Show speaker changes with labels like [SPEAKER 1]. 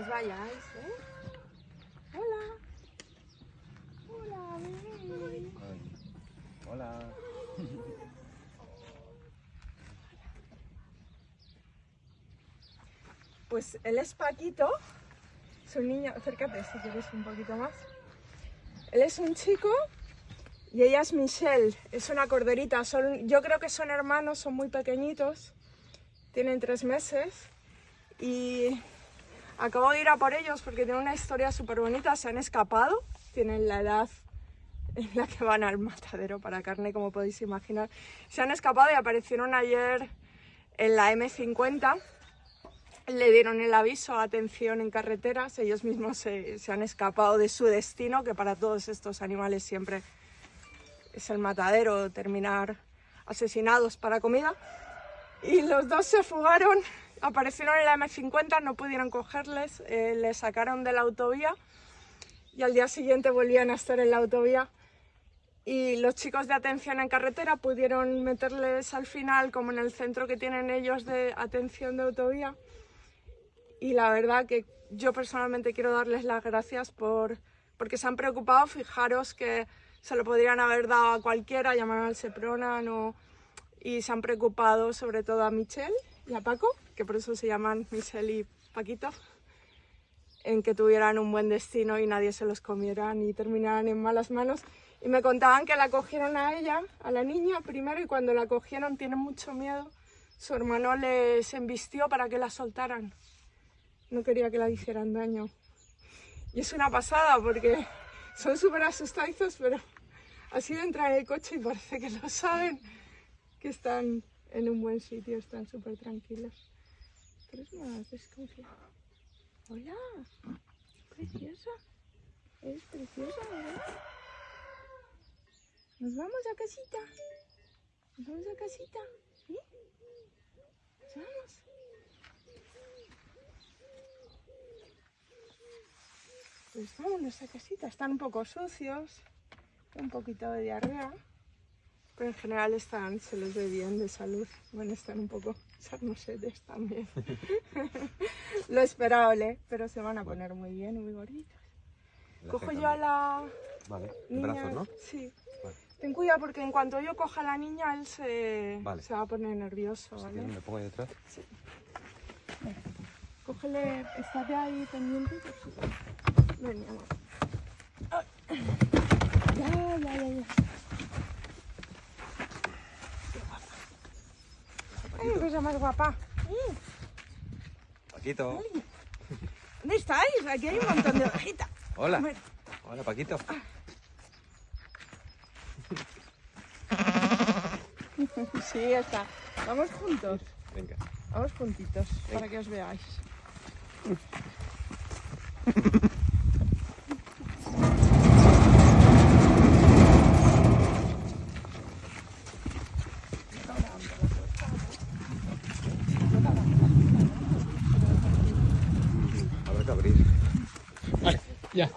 [SPEAKER 1] os vayáis, ¿eh? Hola. Hola, bebé.
[SPEAKER 2] Hola.
[SPEAKER 1] Pues él es Paquito, es un niño, acércate si quieres un poquito más. Él es un chico y ella es Michelle, es una corderita. Son, yo creo que son hermanos, son muy pequeñitos, tienen tres meses y acabo de ir a por ellos porque tienen una historia súper bonita, se han escapado, tienen la edad en la que van al matadero para carne, como podéis imaginar. Se han escapado y aparecieron ayer en la M50 le dieron el aviso, atención en carreteras, ellos mismos se, se, han escapado de su destino, que para todos estos animales siempre es el matadero, terminar asesinados para comida. Y los dos se fugaron, aparecieron en la M50, no pudieron cogerles, eh, les sacaron de la autovía y al día siguiente volvían a estar en la autovía. Y los chicos de atención en carretera pudieron meterles al final, como en el centro que tienen ellos de atención de autovía, y la verdad que yo personalmente quiero darles las gracias por, porque se han preocupado, fijaros que se lo podrían haber dado a cualquiera, llamaron al Seprona no, y se han preocupado sobre todo a Michelle y a Paco, que por eso se llaman Michelle y Paquito, en que tuvieran un buen destino y nadie se los comiera ni terminaran en malas manos. Y me contaban que la cogieron a ella, a la niña primero, y cuando la cogieron tienen mucho miedo. Su hermano les embistió para que la soltaran no quería que la hicieran daño. Y es una pasada porque son súper asustadizos, pero ha sido entrar en el coche y parece que lo saben, que están en un buen sitio, están súper tranquilos. Pero es más desconfiado. Hola, preciosa. Es preciosa, ¿verdad? Nos vamos a casita. Nos vamos a casita. ¿Sí? Nos vamos. Pues en nuestra casita. Están un poco sucios, un poquito de diarrea, pero en general están, se les ve bien de salud. Bueno, están un poco sarnosetes también. Lo esperable, pero se van a poner muy bien, muy gorditos. Cojo yo a la
[SPEAKER 2] Vale,
[SPEAKER 1] niña.
[SPEAKER 2] brazos, ¿no?
[SPEAKER 1] Sí.
[SPEAKER 2] Vale.
[SPEAKER 1] Ten cuidado porque en cuanto yo coja a la niña, él se,
[SPEAKER 2] Vale.
[SPEAKER 1] se va a poner nervioso,
[SPEAKER 2] Si
[SPEAKER 1] ¿vale?
[SPEAKER 2] me pongo ahí detrás.
[SPEAKER 1] Cógele, estate ahí pendiente. Qué cosa más guapa. Mm,
[SPEAKER 2] Paquito.
[SPEAKER 1] ¿Dónde estáis? Aquí hay un montón de ovejitas.
[SPEAKER 2] Hola. Hola, Paquito.
[SPEAKER 1] Sí, ya está. Vamos juntos.
[SPEAKER 2] Venga.
[SPEAKER 1] Vamos juntitos para que os veáis. Yeah.